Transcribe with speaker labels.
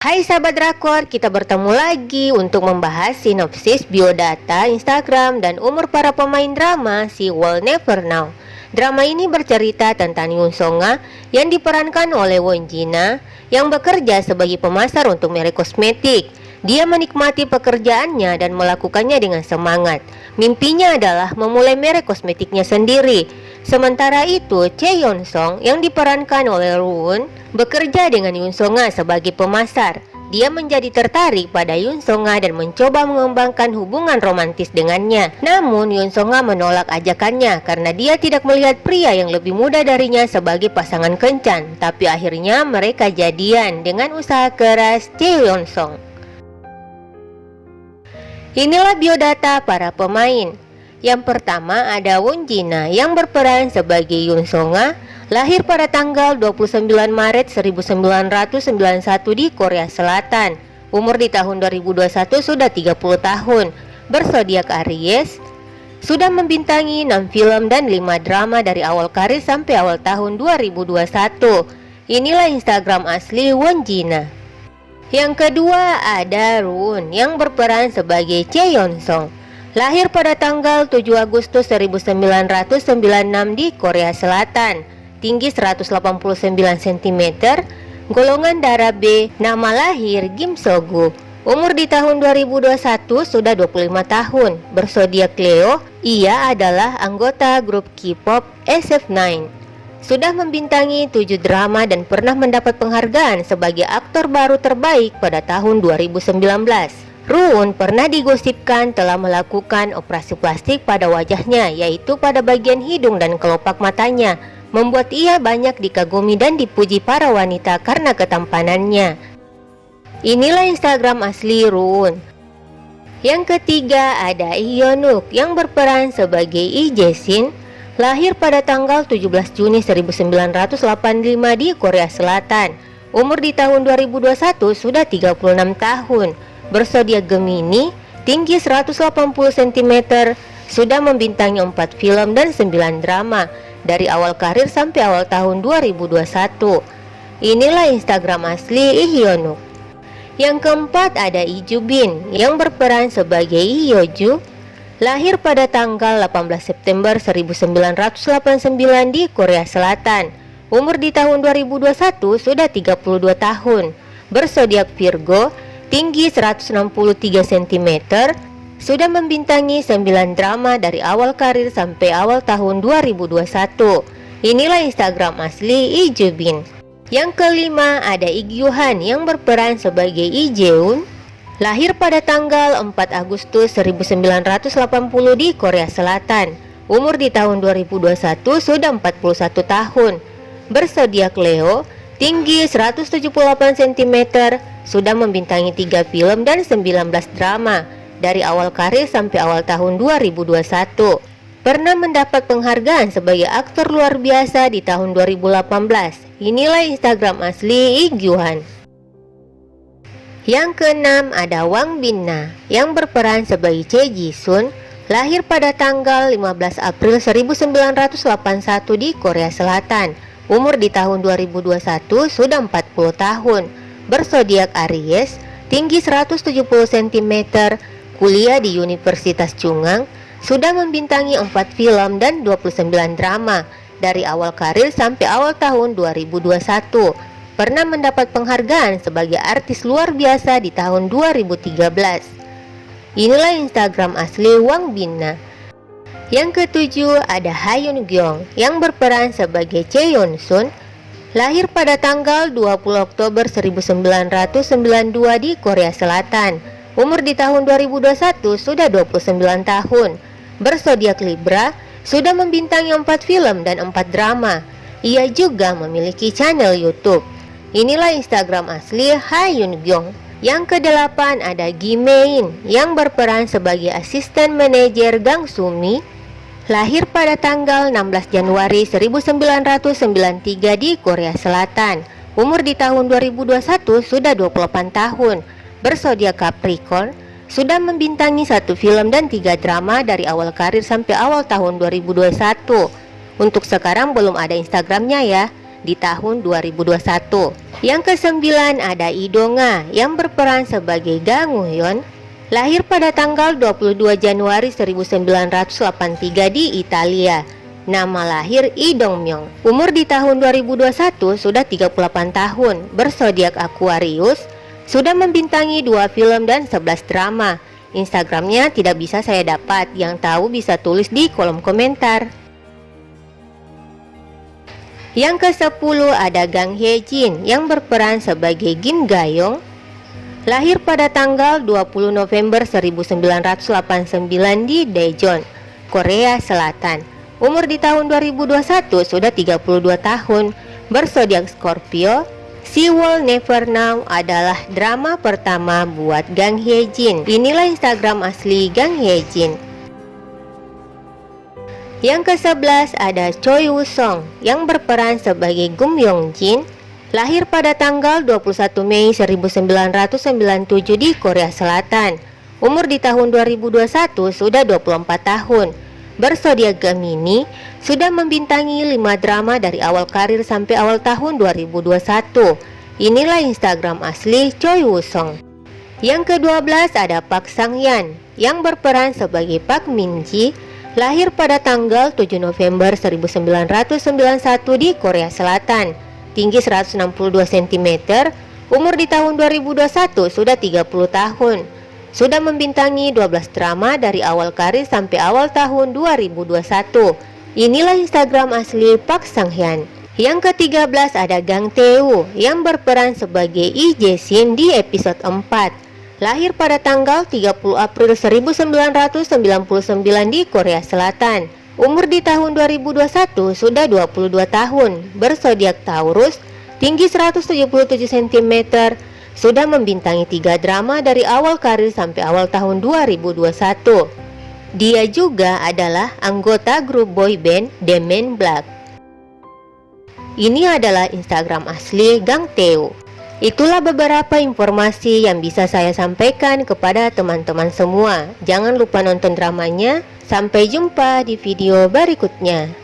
Speaker 1: Hai sahabat drakor, kita bertemu lagi untuk membahas sinopsis biodata Instagram dan umur para pemain drama si Will Never Know. Drama ini bercerita tentang Yoon Songa yang diperankan oleh Won Jina yang bekerja sebagai pemasar untuk merek kosmetik. Dia menikmati pekerjaannya dan melakukannya dengan semangat. Mimpinya adalah memulai merek kosmetiknya sendiri. Sementara itu, Chae Song yang diperankan oleh Roon bekerja dengan Yoon Songa sebagai pemasar. Dia menjadi tertarik pada Yoon Songa dan mencoba mengembangkan hubungan romantis dengannya. Namun Yoon Songa menolak ajakannya karena dia tidak melihat pria yang lebih muda darinya sebagai pasangan kencan. Tapi akhirnya mereka jadian dengan usaha keras Chae Song. Inilah biodata para pemain. Yang pertama ada Won Jina yang berperan sebagai Yoon Songa, lahir pada tanggal 29 Maret 1991 di Korea Selatan. Umur di tahun 2021 sudah 30 tahun, bersodiak Aries, sudah membintangi 6 film dan 5 drama dari awal karir sampai awal tahun 2021. Inilah Instagram asli Won Jina. Yang kedua ada Roon yang berperan sebagai Cheon Song. Lahir pada tanggal 7 Agustus 1996 di Korea Selatan. Tinggi 189 cm Golongan darah B Nama lahir Kim Sogu. Umur di tahun 2021 sudah 25 tahun. Bersodiak Leo Ia adalah anggota grup K-pop SF9 Sudah membintangi 7 drama dan pernah mendapat penghargaan sebagai aktor baru terbaik pada tahun 2019 Ruun pernah digosipkan telah melakukan operasi plastik pada wajahnya yaitu pada bagian hidung dan kelopak matanya membuat ia banyak dikagumi dan dipuji para wanita karena ketampanannya. Inilah Instagram asli Ruun. Yang ketiga ada Hyunuk yang berperan sebagai Lee Jae-shin lahir pada tanggal 17 Juni 1985 di Korea Selatan. Umur di tahun 2021 sudah 36 tahun bersodiak Gemini, tinggi 180 cm, sudah membintangi 4 film dan 9 drama dari awal karir sampai awal tahun 2021. Inilah Instagram asli Ihyonuk. Yang keempat ada Iju Bin yang berperan sebagai Hyoju lahir pada tanggal 18 September 1989 di Korea Selatan. Umur di tahun 2021 sudah 32 tahun. Bersodiak Virgo, tinggi 163 cm, sudah membintangi 9 drama dari awal karir sampai awal tahun 2021. Inilah Instagram asli Lee Jubin. Yang kelima ada Ig Yuhan yang berperan sebagai Lee Jeun, lahir pada tanggal 4 Agustus 1980 di Korea Selatan. Umur di tahun 2021 sudah 41 tahun. Bersodiak Leo, tinggi 178 cm, sudah membintangi 3 film dan 19 drama dari awal karir sampai awal tahun 2021. Pernah mendapat penghargaan sebagai aktor luar biasa di tahun 2018. Inilah Instagram asli Iguan. Yang keenam ada Wang Binna yang berperan sebagai Che Ji-sun lahir pada tanggal 15 April 1981 di Korea Selatan. Umur di tahun 2021 sudah 40 tahun bersodiak Aries, tinggi 170 cm, kuliah di Universitas Chungang, sudah membintangi 4 film dan 29 drama dari awal karir sampai awal tahun 2021. Pernah mendapat penghargaan sebagai artis luar biasa di tahun 2013. Inilah Instagram asli Wang Binna. Yang ketujuh ada Hayun Gyeong yang berperan sebagai Cheon Sun Lahir pada tanggal 20 Oktober 1992 di Korea Selatan. Umur di tahun 2021 sudah 29 tahun. Bersodiak Libra, sudah membintangi 4 film dan 4 drama. Ia juga memiliki channel YouTube. Inilah Instagram asli Hayun Gyong. Yang kedelapan ada Gi Mein yang berperan sebagai asisten manajer Gang Sumi lahir pada tanggal 16 Januari 1993 di Korea Selatan. Umur di tahun 2021 sudah 28 tahun. Bersodiak Capricorn, sudah membintangi satu film dan tiga drama dari awal karir sampai awal tahun 2021. Untuk sekarang belum ada Instagramnya ya. di tahun 2021. Yang kesembilan ada Idonga yang berperan sebagai Gang Woo-yeon lahir pada tanggal 22 Januari 1983 di Italia. Nama lahir Lee Dong Myung. Umur di tahun 2021 sudah 38 tahun, bersodiak Aquarius, sudah membintangi dua film dan 11 drama. Instagramnya tidak bisa saya dapat, yang tahu bisa tulis di kolom komentar. Yang ke-10 ada Gang Hye Jin yang berperan sebagai Kim Gayong Lahir pada tanggal 20 November 1989 di Daejeon, Korea Selatan. Umur di tahun 2021 sudah 32 tahun. Bersodiak Scorpio She Will Never Know adalah drama pertama buat Gang Hye Jin Inilah Instagram asli Gang Hye Jin yang ke-11 ada Choi Woo Song yang berperan sebagai Gum Yong Jin lahir pada tanggal 21 Mei 1997 di Korea Selatan. Umur di tahun 2021 sudah 24 tahun. Bersodiak Gemini, sudah membintangi 5 drama dari awal karir sampai awal tahun 2021. Inilah Instagram asli Choi Woo Song. Yang ke-12 ada Park Sang Yan yang berperan sebagai Park Min Ji Lahir pada tanggal 7 November 1991 di Korea Selatan Tinggi 162 cm Umur di tahun 2021 sudah 30 tahun. Sudah membintangi 12 drama dari awal karir sampai awal tahun 2021 Inilah Instagram asli Park Sang Hyun yang ke-13 ada Gang Tae-woo yang berperan sebagai Lee Jae-shin di episode 4 lahir pada tanggal 30 April 1999 di Korea Selatan. Umur di tahun 2021 sudah 22 tahun, bersodiak Taurus, tinggi 177 cm, sudah membintangi tiga drama dari awal karir sampai awal tahun 2021. Dia juga adalah anggota grup boy band The Men Black. Ini adalah Instagram asli Gang Teo. Itulah beberapa informasi yang bisa saya sampaikan kepada teman-teman semua. Jangan lupa nonton dramanya. Sampai jumpa di video berikutnya.